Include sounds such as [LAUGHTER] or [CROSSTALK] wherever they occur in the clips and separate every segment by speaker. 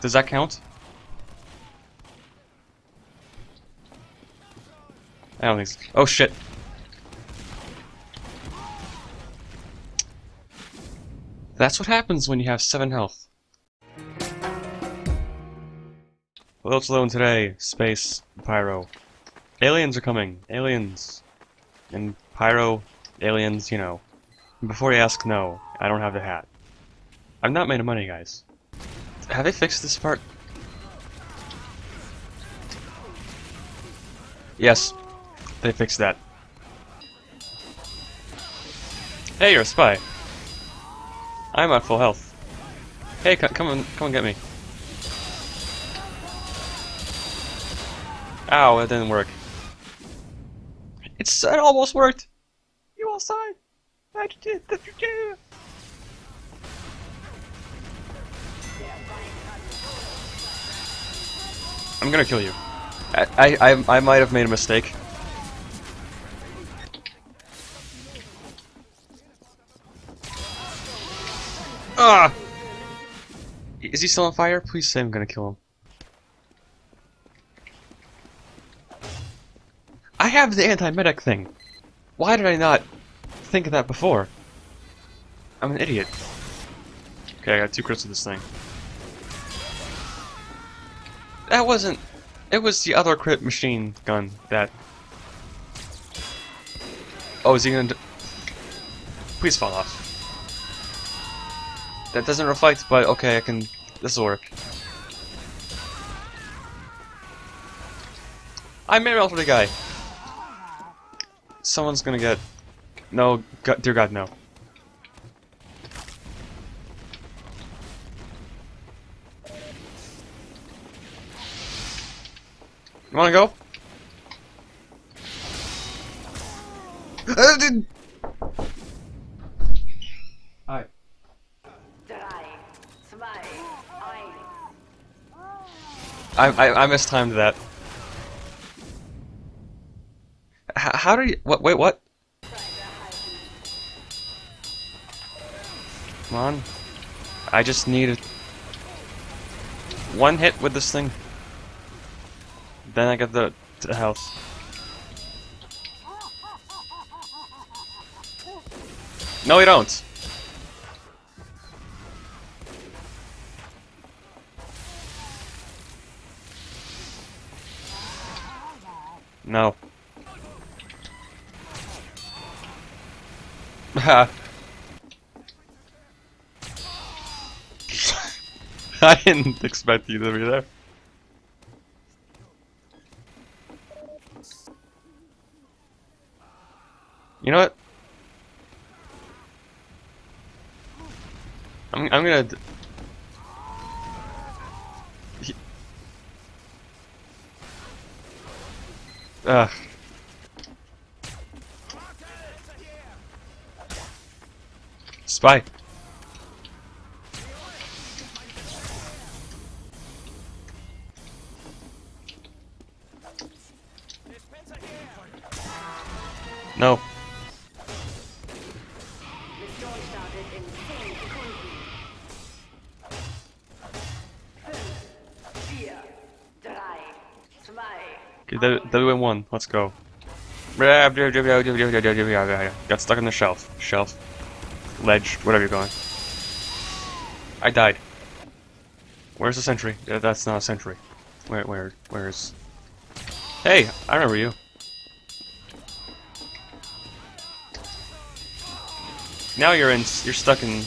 Speaker 1: Does that count? I don't think so. Oh shit. That's what happens when you have 7 health. Well, it's alone today. Space, Pyro. Aliens are coming. Aliens. And Pyro, aliens, you know. Before you ask, no. I don't have the hat. I'm not made of money, guys. Have they fixed this part? Yes, they fixed that. Hey, you're a spy. I'm at full health. Hey, come on, come and get me. Ow, that didn't work. It's it almost worked. You all signed. I did that you did I'm gonna kill you. I I I, might have made a mistake. Ah! Is he still on fire? Please say I'm gonna kill him. I have the anti-medic thing. Why did I not think of that before? I'm an idiot. Okay, I got two crits of this thing. That wasn't... It was the other crit machine gun that... Oh, is he gonna... Please fall off. That doesn't reflect, but okay, I can... This'll work. I may made for the guy. Someone's gonna get... No, God, dear God, no. You wanna go? Uh, Hi. I, I, I mistimed that. H how do you... What? Wait, what? Come on. I just need one hit with this thing. Then I get the, the health. No, you don't. No. [LAUGHS] I didn't expect you to be there. You know what? I'm I'm gonna. Ugh. Spy. No. Okay, W1, let's go. Got stuck on the shelf. Shelf. Ledge, whatever you're going. I died. Where's the sentry? That's not a sentry. Where, where, where's... Hey, I remember you. Now you're in, you're stuck in...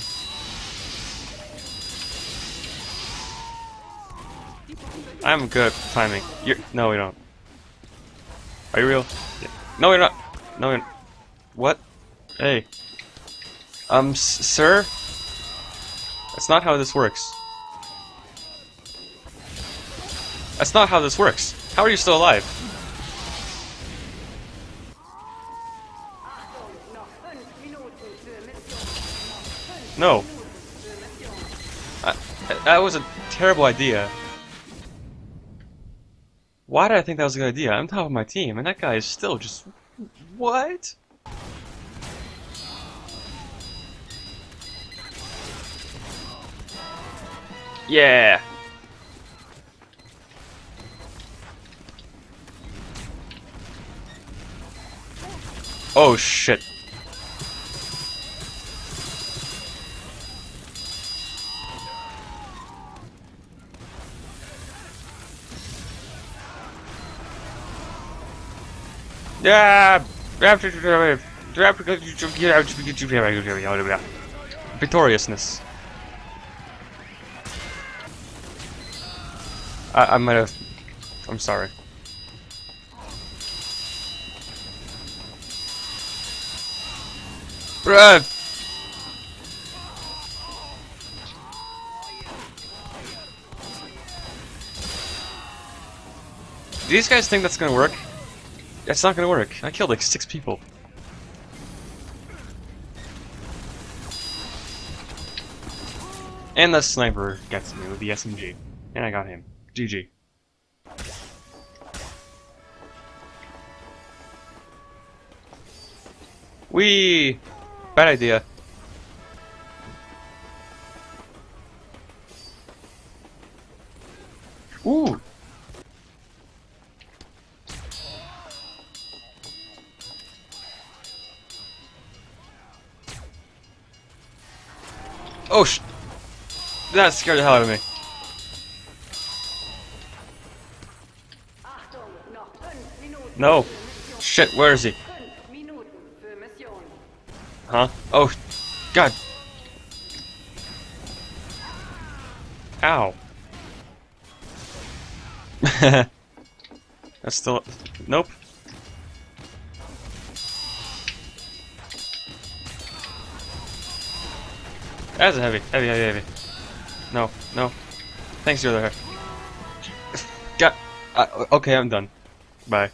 Speaker 1: I'm good timing. You're, no, we don't. Are you real? Yeah. No, you're not. No, you're What? Hey. Um, sir? That's not how this works. That's not how this works. How are you still alive? No. I, that was a terrible idea. Why did I think that was a good idea? I'm top of my team, and that guy is still just... What? Yeah! Oh shit. Yeah. Victoriousness. I, I might have. I'm sorry. Bruh! Do these guys think that's gonna work? That's not gonna work. I killed like six people. And the sniper gets me with the SMG. And I got him. GG. Wee! Bad idea. Ooh! Oh sh- That scared the hell out of me. No. Shit, where is he? Huh? Oh, God. Ow. [LAUGHS] That's still. Nope. That's a heavy, heavy, heavy, heavy. No, no. Thanks, you're [LAUGHS] there. Got. Uh, okay, I'm done. Bye.